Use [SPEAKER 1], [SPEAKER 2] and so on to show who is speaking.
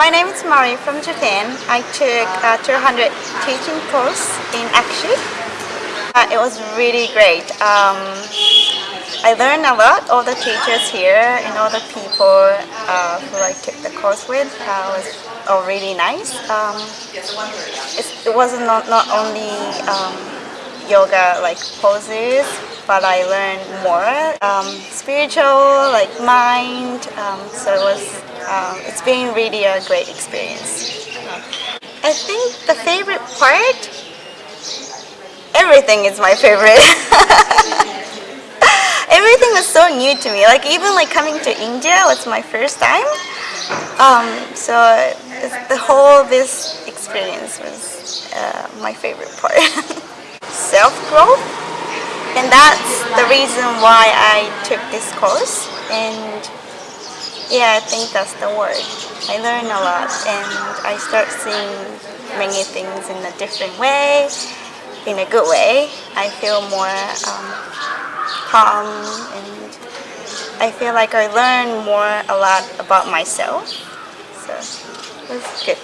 [SPEAKER 1] My name is Mari from Japan. I took a 200 teaching course in Akshi. Uh, it was really great. Um, I learned a lot. All the teachers here and all the people uh, who I took the course with uh, was all really nice. Um, it wasn't not, not only um, yoga like poses, but I learned more um, spiritual, like mind. Um, so it was, um, it's been really a great experience. I think the favorite part, everything is my favorite. everything was so new to me. Like even like coming to India was my first time. Um, so the whole this experience was uh, my favorite part. Self-growth and that's the reason why I took this course. And yeah I think that's the word. I learn a lot and I start seeing many things in a different way in a good way. I feel more um, calm and I feel like I learn more a lot about myself. So it was good